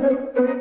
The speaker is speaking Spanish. Gracias.